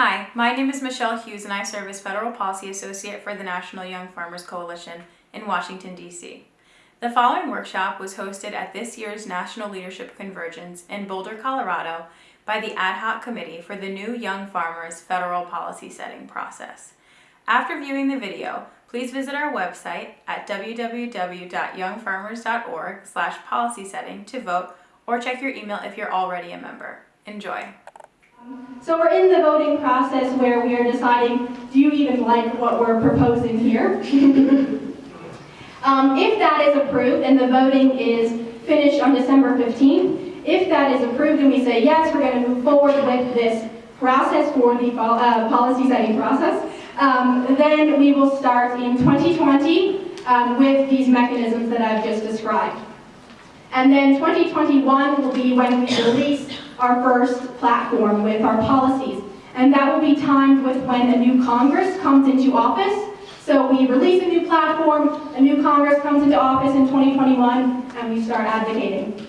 Hi, my name is Michelle Hughes and I serve as Federal Policy Associate for the National Young Farmers Coalition in Washington, D.C. The following workshop was hosted at this year's National Leadership Convergence in Boulder, Colorado by the Ad Hoc Committee for the New Young Farmers Federal Policy Setting Process. After viewing the video, please visit our website at www.youngfarmers.org slash policy setting to vote or check your email if you're already a member. Enjoy. So we're in the voting process where we are deciding, do you even like what we're proposing here? um, if that is approved and the voting is finished on December 15th, if that is approved and we say, yes, we're going to move forward with this process for the uh, policy setting process, um, then we will start in 2020 um, with these mechanisms that I've just described. And then 2021 will be when we release our first platform with our policies. And that will be timed with when a new Congress comes into office. So we release a new platform, a new Congress comes into office in 2021, and we start advocating.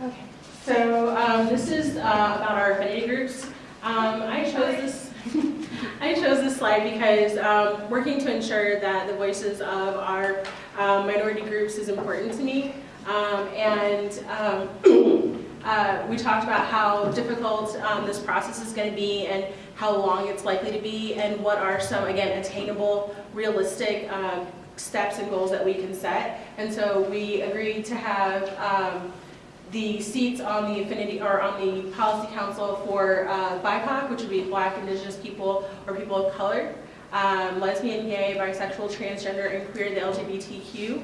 Okay, so um, this is uh, about our affinity groups. Um, I chose this I chose this slide because um, working to ensure that the voices of our um, minority groups is important to me. Um, and um, uh, we talked about how difficult um, this process is going to be and how long it's likely to be and what are some, again, attainable, realistic um, steps and goals that we can set. And so we agreed to have the seats on the affinity or on the policy council for uh, BIPOC, which would be Black, Indigenous people or people of color, um, lesbian, gay, bisexual, transgender, and queer, the LGBTQ,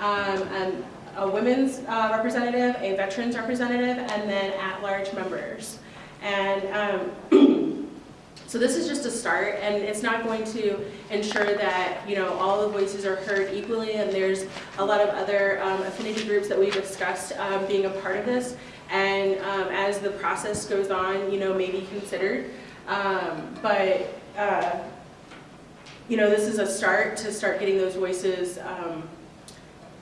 um, and a women's uh, representative, a veterans representative, and then at-large members. And um, So this is just a start, and it's not going to ensure that you know all the voices are heard equally, and there's a lot of other um, affinity groups that we discussed um, being a part of this. And um, as the process goes on, you know, may be considered. Um, but uh, you know, this is a start to start getting those voices um,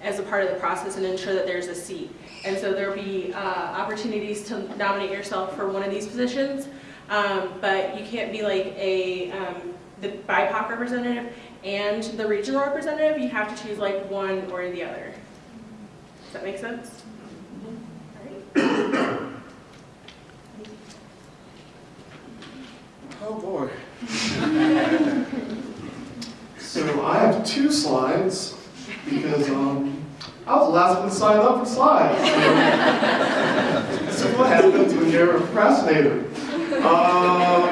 as a part of the process and ensure that there's a seat. And so there'll be uh, opportunities to nominate yourself for one of these positions. Um, but you can't be like a um, the BIPOC representative and the regional representative. You have to choose like one or the other. Does that make sense? Oh boy. so I have two slides because um, I was the last one to sign up for slides. So, so what happens when you're a procrastinator? Um,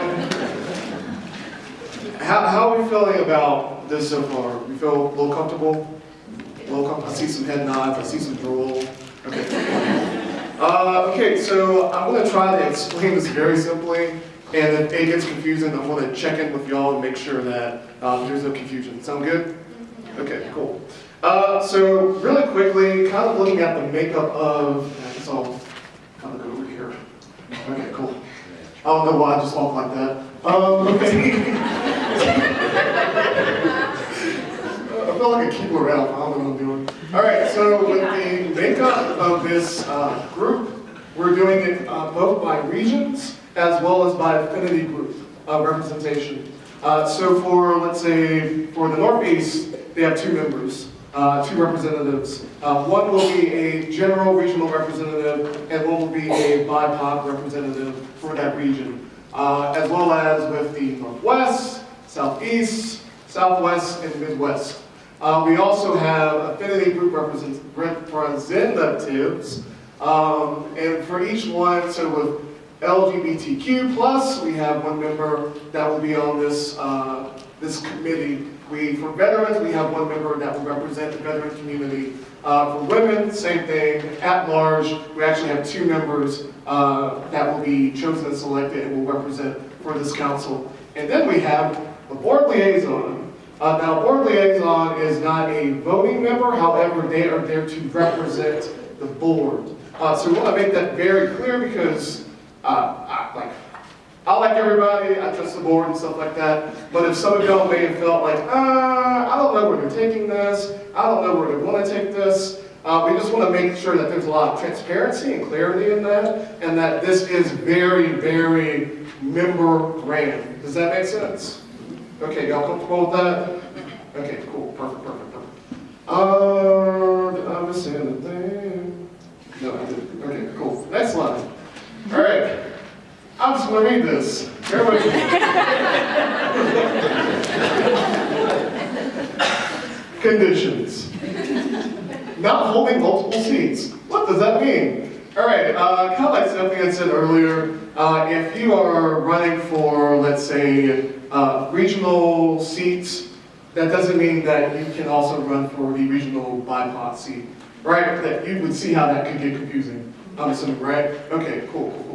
how, how are we feeling about this so far? We feel a little comfortable? A little comfortable? I see some head nods, I see some drool. Okay. Uh, okay, so I'm going to try to explain this very simply, and if it gets confusing, I'm going to check in with y'all and make sure that um, there's no confusion. Sound good? Okay, cool. Uh, so really quickly, kind of looking at the makeup of, I guess I'll kind of go over here. Okay, cool. I don't know why I just walk like that. Um, okay. I feel like a keyboard elf. I don't know what I'm doing. All right, so with the makeup of this uh, group, we're doing it uh, both by regions as well as by affinity group uh, representation. So for, let's say, for the Northeast, they have two members uh, two representatives. Uh, one will be a general regional representative, and one will be a BIPOC representative for that region, uh, as well as with the Northwest, Southeast, Southwest, and Midwest. Uh, we also have affinity group represent representatives, um, and for each one, so with LGBTQ plus, we have one member that will be on this, uh, this committee we, for veterans, we have one member that will represent the veteran community. Uh, for women, same thing. At large, we actually have two members uh, that will be chosen and selected and will represent for this council. And then we have the board liaison. Uh, now, board liaison is not a voting member, however, they are there to represent the board. Uh, so we want to make that very clear because, uh, I, like, I like everybody, I trust the board and stuff like that, but if some of y'all may have felt like, ah, I don't know where they're taking this, I don't know where they want to take this, uh, we just want to make sure that there's a lot of transparency and clarity in that, and that this is very, very member ran. Does that make sense? Okay, y'all comfortable with that? Okay, cool, perfect, perfect, perfect. Uh, did I miss anything? No, I didn't. Okay, cool. Next slide. All right. I'm just gonna read this. Conditions. Not holding multiple seats. What does that mean? All right, uh, kind of like something I said earlier, uh, if you are running for, let's say, uh, regional seats, that doesn't mean that you can also run for the regional BIPOC seat, right? That you would see how that could get confusing, I'm assuming, right? Okay, cool, cool.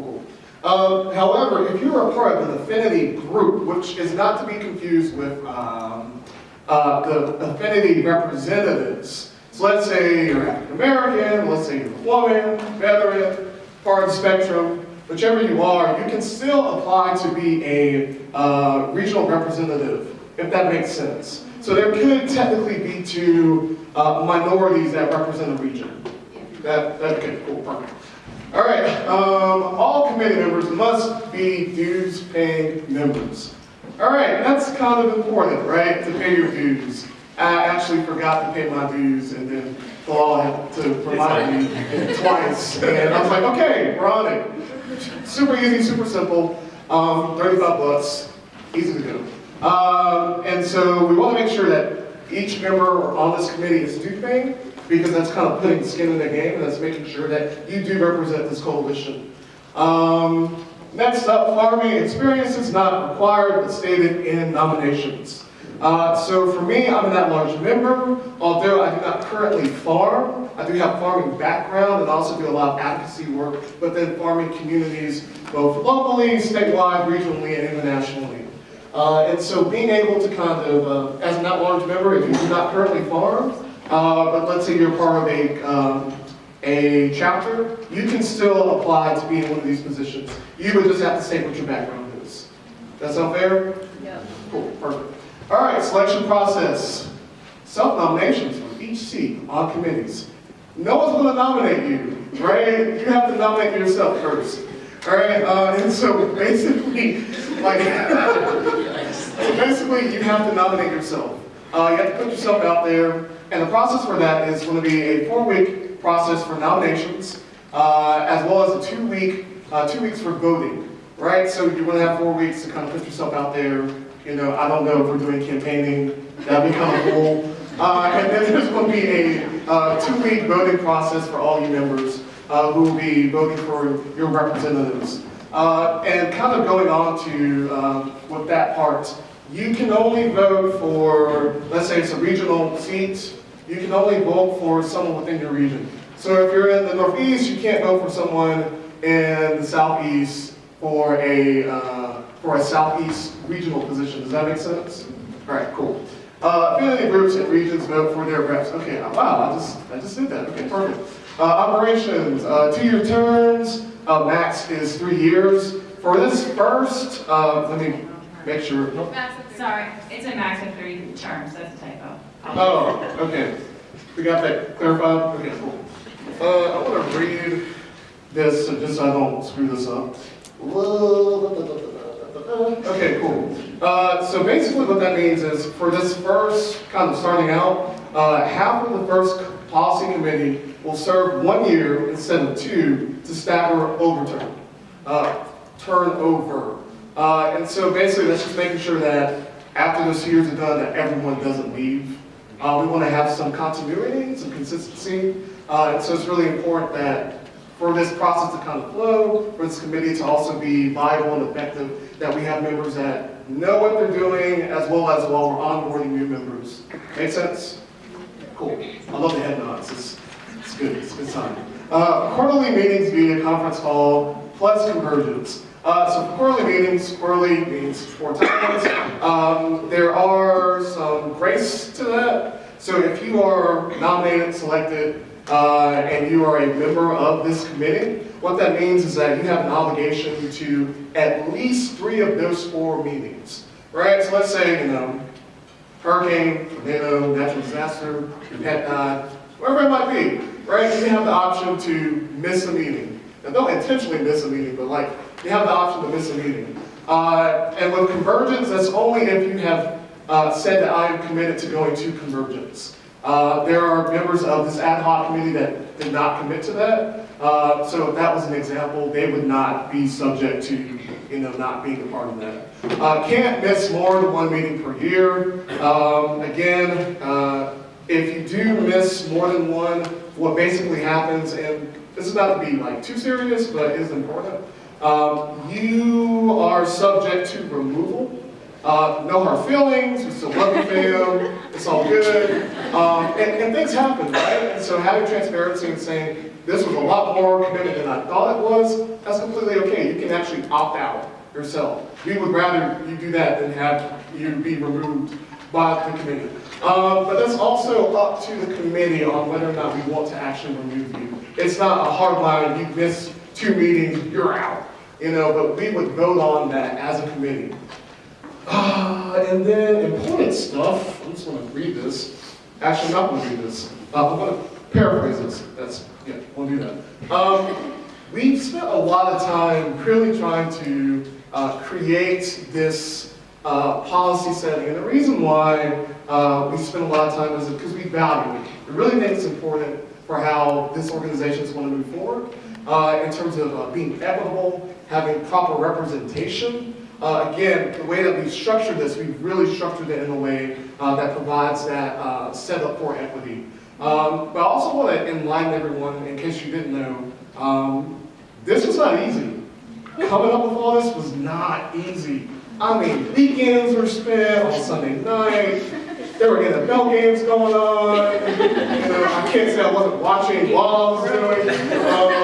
Um, however, if you're a part of an affinity group, which is not to be confused with um, uh, the affinity representatives, so let's say you're African American, let's say you're a woman, veteran, part of the spectrum, whichever you are, you can still apply to be a uh, regional representative, if that makes sense. So there could technically be two uh, minorities that represent a region. That, that, okay, cool, perfect. All right, um, all committee members must be dues paying members. All right, that's kind of important, right, to pay your dues. I actually forgot to pay my dues and then the law had to remind me twice. And I was like, okay, we're on it. Super easy, super simple, um, 35 bucks, easy to do. Um, and so we want to make sure that each member on this committee is doing because that's kind of putting skin in the game and that's making sure that you do represent this coalition. Um, next up, farming experience is not required but stated in nominations. Uh, so for me, I'm an at-large member, although I do not currently farm. I do have farming background and also do a lot of advocacy work within farming communities, both locally, statewide, regionally, and internationally. Uh, and so being able to kind of, uh, as an at-large member, if you do not currently farm, uh, but let's say you're part of a, um, a chapter, you can still apply to be in one of these positions. You would just have to state what your background is. That sound fair? Yeah. Cool, perfect. All right, selection process. Self-nominations for each seat on committees. No one's going to nominate you, right? You have to nominate yourself first. All right, uh, and so basically, like, basically you have to nominate yourself. Uh, you have to put yourself out there, and the process for that is going to be a four-week process for nominations, uh, as well as a two-week, uh, two weeks for voting, right? So you're going to have four weeks to kind of put yourself out there. You know, I don't know if we're doing campaigning. That'd be kind of cool. Uh, and then there's going to be a uh, two-week voting process for all you members uh, who will be voting for your representatives. And kind of going on to um, with that part, you can only vote for, let's say it's a regional seat, you can only vote for someone within your region. So if you're in the Northeast, you can't vote for someone in the Southeast for a, uh, for a Southeast regional position. Does that make sense? All right, cool. Uh, affinity groups and regions vote for their reps. Okay, wow, I just, I just did that. Okay, perfect. Uh, operations, uh, two-year terms, uh, max is three years. For this first, uh, let me make sure. Nope. Sorry, it's a max of three terms, that's a typo. Oh, okay. We got that clarified? Okay, cool. Uh, I want to read this so just I don't screw this up. Okay, cool. Uh, so basically what that means is for this first kind of starting out, uh, half of the first policy committee will serve one year instead of two to stagger overturn, uh, turnover. Uh, and so basically that's just making sure that after those years are done that everyone doesn't leave. Uh, we want to have some continuity, some consistency. Uh, so it's really important that for this process to kind of flow, for this committee to also be viable and effective, that we have members that know what they're doing as well as while we're onboarding new members. Make sense? Cool. I love the head nods. It's, it's good. It's a good sign. Uh, quarterly meetings via conference call plus convergence. Uh, so for quarterly meetings, quarterly means four times. Um, there are some grace to that. So if you are nominated, selected, uh, and you are a member of this committee, what that means is that you have an obligation to at least three of those four meetings, right? So let's say, you know, hurricane, tornado, natural disaster, pet whatever it might be, right? You have the option to miss a meeting. Now, don't intentionally miss a meeting, but like, you have the option to miss a meeting. Uh, and with convergence, that's only if you have uh, said that I am committed to going to convergence. Uh, there are members of this ad hoc committee that did not commit to that. Uh, so that was an example, they would not be subject to, you know, not being a part of that. Uh, can't miss more than one meeting per year. Um, again, uh, if you do miss more than one, what basically happens, and this is not to be like too serious, but it is important, um, you are subject to removal. Uh, no hard feelings, we still love you, fam, it's all good. Um, and, and things happen, right? And so having transparency and saying, this was a lot more committed than I thought it was, that's completely okay. You can actually opt out yourself. We would rather you do that than have you be removed by the committee. Um, but that's also up to the committee on whether or not we want to actually remove you. It's not a hard line, you miss two meetings, you're out. You know, but we would vote on that as a committee. Ah, and then important stuff, I'm just gonna read this. Actually, I'm not gonna read this. Uh, I'm gonna paraphrase this. That's, yeah, we'll do that. Um, we've spent a lot of time really trying to uh, create this uh, policy setting. And the reason why uh, we spend a lot of time is because we value it. We really think it's important for how this organization is going to move forward uh, in terms of uh, being equitable, having proper representation. Uh, again, the way that we've structured this, we've really structured it in a way uh, that provides that uh, setup for equity. Um, but I also want to enlighten everyone, in case you didn't know, um, this was not easy. Coming up with all this was not easy. I mean, weekends were spent on Sunday night. There were NFL games going on. You know, I can't say I wasn't watching while I was doing. Um,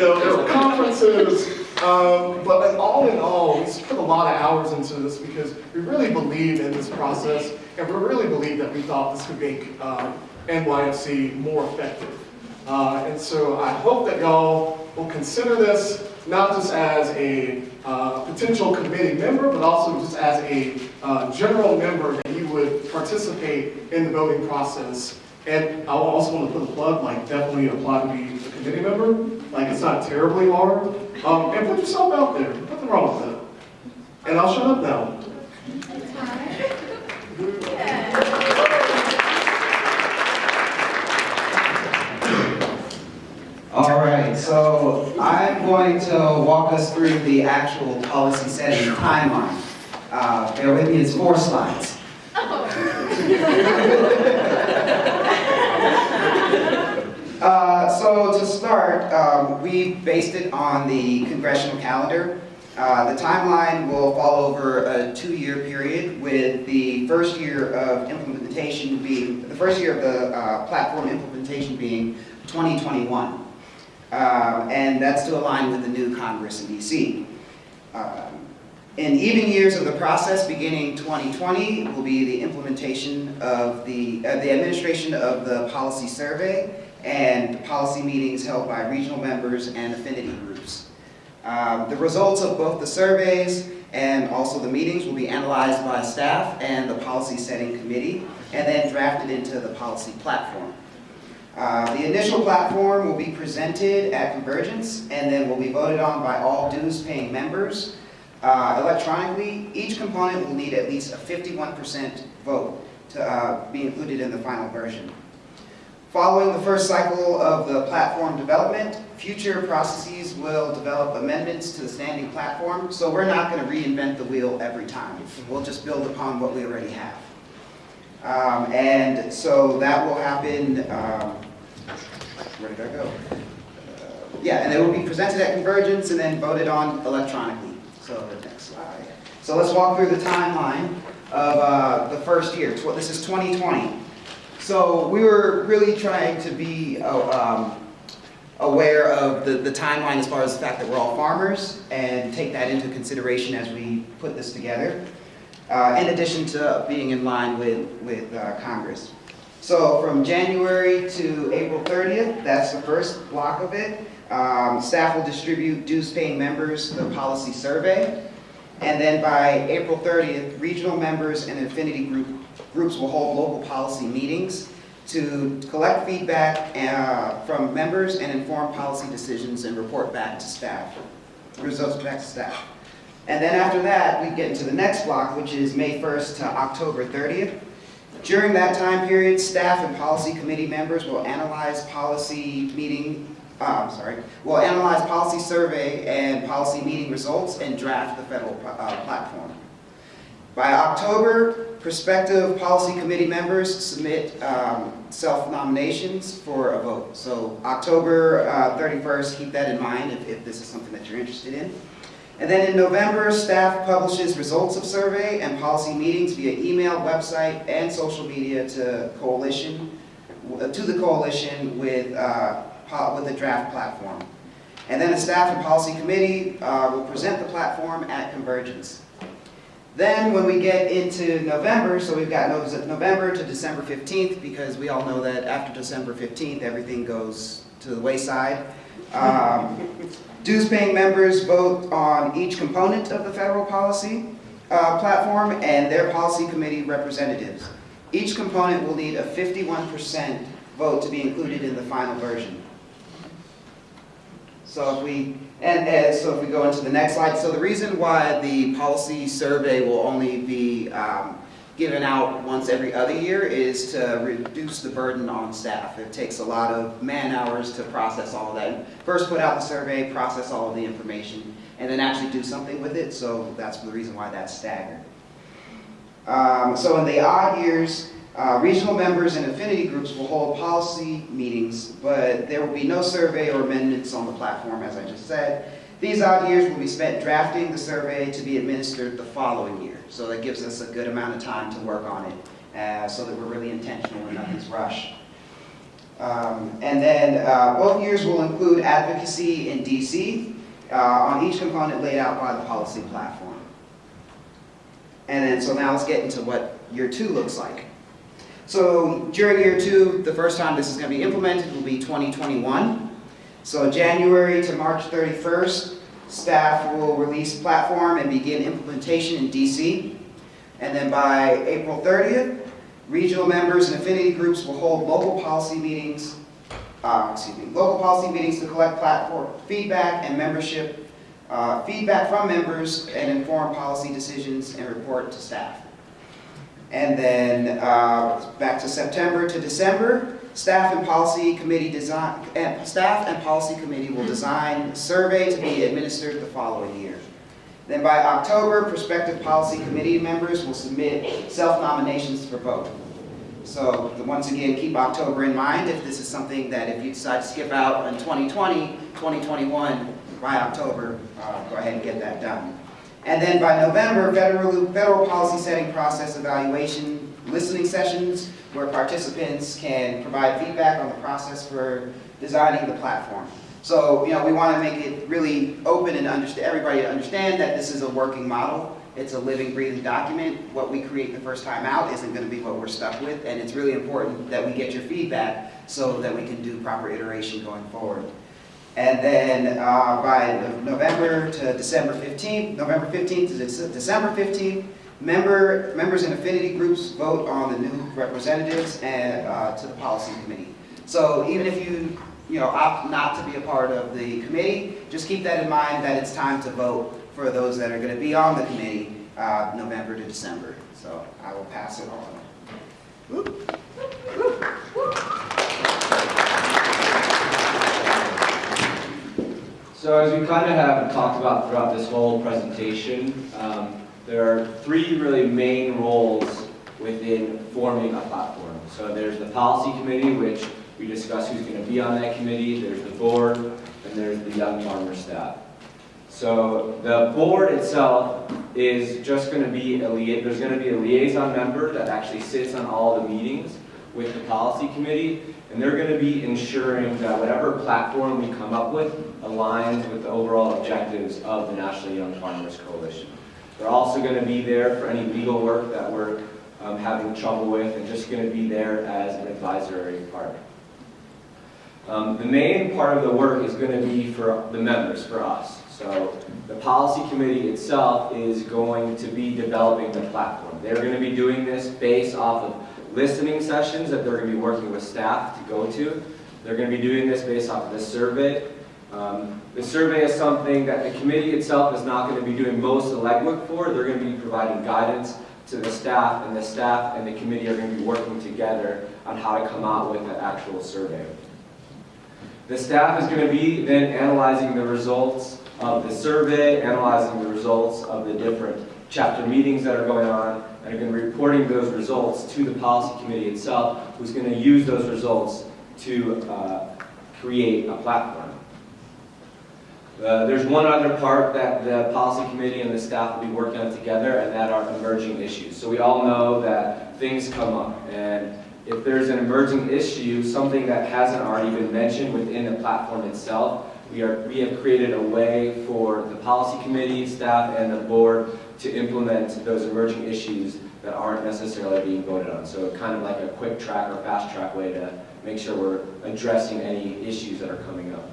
you know, there were conferences. Um, but all in all, we put a lot of hours into this because we really believe in this process, and we really believe that we thought this could make um, NYFC more effective. Uh, and so I hope that y'all will consider this not just as a uh, potential committee member, but also just as a uh, general member that you would participate in the voting process. And I also want to put a plug, like definitely apply to be a committee member. Like it's not terribly hard. Um, and put yourself out there. Nothing wrong with that. And I'll shut up now. All right, so I'm going to walk us through the actual policy setting timeline. Uh, bear with me, it's four slides. Uh, so to start, um, we based it on the congressional calendar. Uh, the timeline will fall over a two-year period with the first year of implementation being, the first year of the uh, platform implementation being 2021. Um, and that's to align with the new Congress in DC. In even years of the process, beginning 2020, will be the implementation of the, uh, the administration of the policy survey and policy meetings held by regional members and affinity groups. Um, the results of both the surveys and also the meetings will be analyzed by staff and the policy setting committee and then drafted into the policy platform. Uh, the initial platform will be presented at Convergence and then will be voted on by all dues-paying members. Uh, electronically, each component will need at least a 51% vote to uh, be included in the final version. Following the first cycle of the platform development, future processes will develop amendments to the standing platform, so we're not going to reinvent the wheel every time. We'll just build upon what we already have. Um, and so that will happen, um, where did I go? Uh, yeah, and it will be presented at Convergence and then voted on electronically. So the next slide. So let's walk through the timeline of uh, the first year. This is 2020. So we were really trying to be uh, um, aware of the, the timeline as far as the fact that we're all farmers and take that into consideration as we put this together, uh, in addition to being in line with, with uh, Congress. So from January to April 30th, that's the first block of it. Um, Staff will distribute dues-paying members the policy survey. And then by April 30th, regional members and affinity group, groups will hold local policy meetings to collect feedback uh, from members and inform policy decisions and report back to staff, results back to staff. And then after that, we get into the next block, which is May 1st to October 30th. During that time period, staff and policy committee members will analyze policy meeting, uh, I'm sorry, will analyze policy survey and policy meeting results and draft the federal uh, platform. By October, prospective policy committee members submit um, self-nominations for a vote. So October uh, 31st, keep that in mind if, if this is something that you're interested in. And then in November, staff publishes results of survey and policy meetings via email, website, and social media to coalition, to the coalition with, uh, with the draft platform. And then the staff and policy committee uh, will present the platform at Convergence. Then when we get into November, so we've got November to December 15th, because we all know that after December 15th, everything goes to the wayside. Um, Dues-paying members vote on each component of the federal policy uh, platform and their policy committee representatives. Each component will need a 51% vote to be included in the final version. So if we, and, and so if we go into the next slide, so the reason why the policy survey will only be um, given out once every other year is to reduce the burden on staff. It takes a lot of man hours to process all of that. First put out the survey, process all of the information, and then actually do something with it, so that's the reason why that's staggered. Um, so in the odd years, uh, regional members and affinity groups will hold policy meetings, but there will be no survey or amendments on the platform, as I just said. These odd years will be spent drafting the survey to be administered the following year. So that gives us a good amount of time to work on it, uh, so that we're really intentional and nothing's rushed. Um, and then uh, both years will include advocacy in DC uh, on each component laid out by the policy platform. And then, so now let's get into what year two looks like. So during year two, the first time this is going to be implemented will be 2021. So January to March 31st, staff will release platform and begin implementation in DC. And then by April 30th, regional members and affinity groups will hold local policy meetings, uh, excuse me, local policy meetings to collect platform feedback and membership, uh, feedback from members and inform policy decisions and report to staff. And then uh, back to September to December, staff and policy committee design, and staff and policy committee will design survey to be administered the following year. Then by October, prospective policy committee members will submit self-nominations for vote. So once again, keep October in mind if this is something that if you decide to skip out in 2020, 2021, by October, uh, go ahead and get that done. And then by November, federal, federal policy setting process evaluation, listening sessions where participants can provide feedback on the process for designing the platform. So, you know, we want to make it really open and understand, everybody to understand that this is a working model. It's a living, breathing document. What we create the first time out isn't going to be what we're stuck with, and it's really important that we get your feedback so that we can do proper iteration going forward. And then uh, by November to December 15th, November 15th to Dece- December 15th, member, members in affinity groups vote on the new representatives and uh, to the policy committee. So even if you, you know, opt not to be a part of the committee, just keep that in mind that it's time to vote for those that are going to be on the committee uh, November to December. So I will pass it on. So as we kind of have talked about throughout this whole presentation, um, there are three really main roles within forming a platform. So there's the policy committee, which we discuss who's going to be on that committee. There's the board, and there's the young farmer staff. So the board itself is just going to be a there's going to be a liaison member that actually sits on all the meetings with the policy committee, and they're going to be ensuring that whatever platform we come up with aligns with the overall objectives of the National Young Farmers Coalition. They're also going to be there for any legal work that we're um, having trouble with and just going to be there as an advisory part. Um, the main part of the work is going to be for the members, for us. So the policy committee itself is going to be developing the platform. They're going to be doing this based off of listening sessions that they're going to be working with staff to go to. They're going to be doing this based off of the survey. Um, the survey is something that the committee itself is not going to be doing most of the legwork for. They're going to be providing guidance to the staff, and the staff and the committee are going to be working together on how to come out with an actual survey. The staff is going to be then analyzing the results of the survey, analyzing the results of the different chapter meetings that are going on, and are going to be reporting those results to the policy committee itself, who's going to use those results to uh, create a platform. Uh, there's one other part that the policy committee and the staff will be working on together, and that are emerging issues. So we all know that things come up, and if there's an emerging issue, something that hasn't already been mentioned within the platform itself, we, are, we have created a way for the policy committee, staff, and the board to implement those emerging issues that aren't necessarily being voted on. So kind of like a quick track or fast track way to make sure we're addressing any issues that are coming up.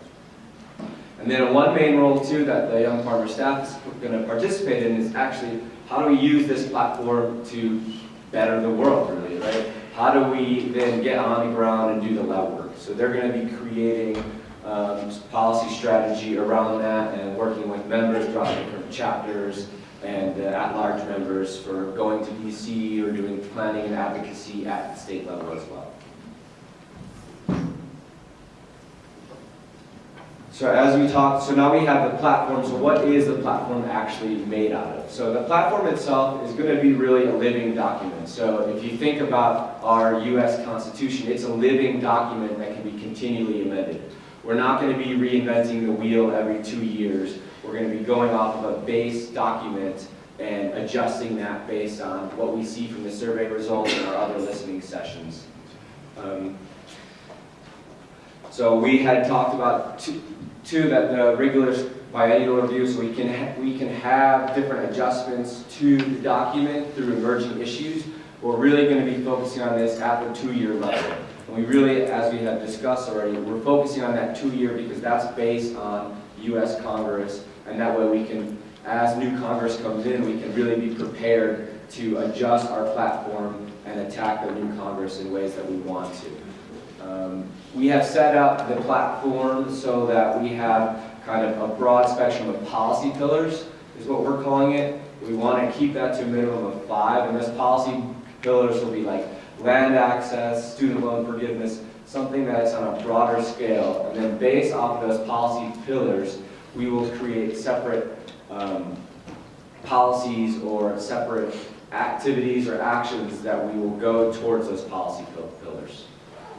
And then one main role too that the Young Farmer staff is going to participate in is actually how do we use this platform to better the world really, right? How do we then get on the ground and do the lab work? So they're going to be creating um, policy strategy around that and working with members throughout different chapters and uh, at-large members for going to DC or doing planning and advocacy at the state level as well. So as we talked, so now we have the platform, so what is the platform actually made out of? So the platform itself is going to be really a living document. So if you think about our US Constitution, it's a living document that can be continually amended. We're not going to be reinventing the wheel every two years. We're going to be going off of a base document and adjusting that based on what we see from the survey results and our other listening sessions. Um, so we had talked about two, two that the regular biannual review, so we can we can have different adjustments to the document through emerging issues. We're really going to be focusing on this at the two-year level. And we really, as we have discussed already, we're focusing on that two-year because that's based on U.S. Congress, and that way we can, as new Congress comes in, we can really be prepared to adjust our platform and attack the new Congress in ways that we want to. Um, we have set up the platform so that we have kind of a broad spectrum of policy pillars, is what we're calling it. We want to keep that to a minimum of five, and those policy pillars will be like land access, student loan forgiveness, something that's on a broader scale. And then based off of those policy pillars, we will create separate um, policies or separate activities or actions that we will go towards those policy pillars.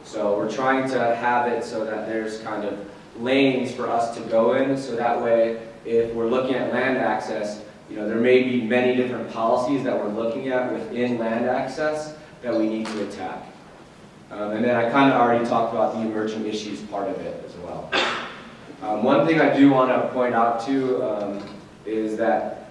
So we're trying to have it so that there's kind of lanes for us to go in, so that way if we're looking at land access, you know, there may be many different policies that we're looking at within land access that we need to attack. Um, and then I kind of already talked about the emerging issues part of it as well. Um, one thing I do want to point out too um, is that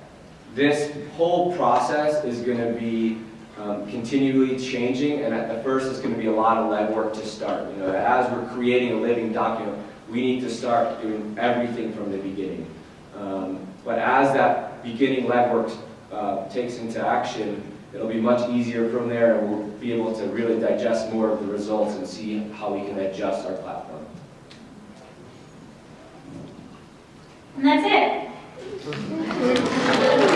this whole process is going to be um, continually changing, and at the first it's going to be a lot of legwork to start. You know, as we're creating a living document, we need to start doing everything from the beginning. Um, but as that beginning legwork uh, takes into action, it'll be much easier from there, and we'll be able to really digest more of the results and see how we can adjust our platform. And that's it.